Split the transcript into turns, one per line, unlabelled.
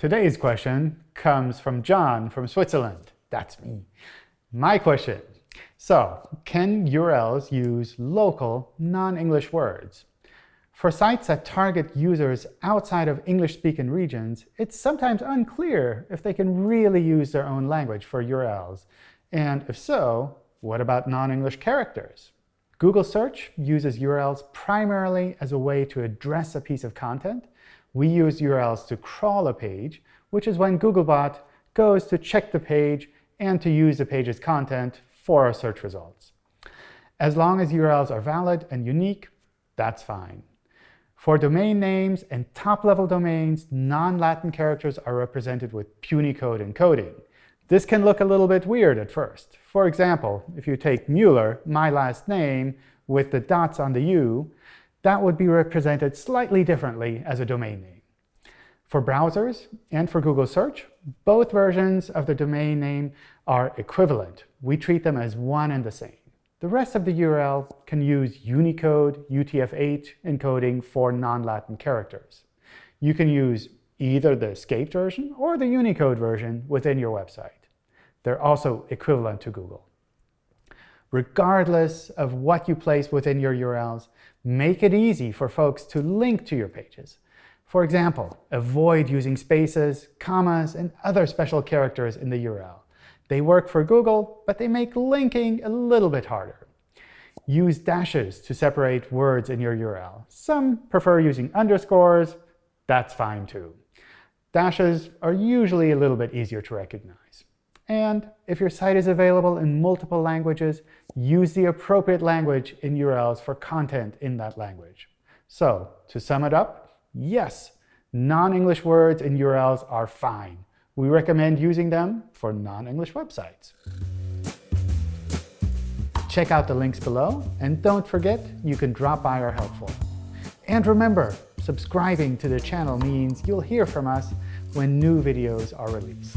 Today's question comes from John from Switzerland. That's me. My question. So, can URLs use local, non-English words? For sites that target users outside of English-speaking regions, it's sometimes unclear if they can really use their own language for URLs. And if so, what about non-English characters? Google Search uses URLs primarily as a way to address a piece of content. We use URLs to crawl a page, which is when Googlebot goes to check the page and to use the page's content for our search results. As long as URLs are valid and unique, that's fine. For domain names and top-level domains, non-Latin characters are represented with Punycode encoding. This can look a little bit weird at first. For example, if you take Mueller, my last name, with the dots on the U, that would be represented slightly differently as a domain name. For browsers and for Google Search, both versions of the domain name are equivalent. We treat them as one and the same. The rest of the URL can use Unicode UTF-8 encoding for non-Latin characters. You can use either the escaped version or the Unicode version within your website. They're also equivalent to Google. Regardless of what you place within your URLs, make it easy for folks to link to your pages. For example, avoid using spaces, commas, and other special characters in the URL. They work for Google, but they make linking a little bit harder. Use dashes to separate words in your URL. Some prefer using underscores. That's fine too. Dashes are usually a little bit easier to recognize. And if your site is available in multiple languages, use the appropriate language in URLs for content in that language. So to sum it up, yes, non-English words in URLs are fine. We recommend using them for non-English websites. Check out the links below, and don't forget, you can drop by our helpful. And remember, subscribing to the channel means you'll hear from us when new videos are released.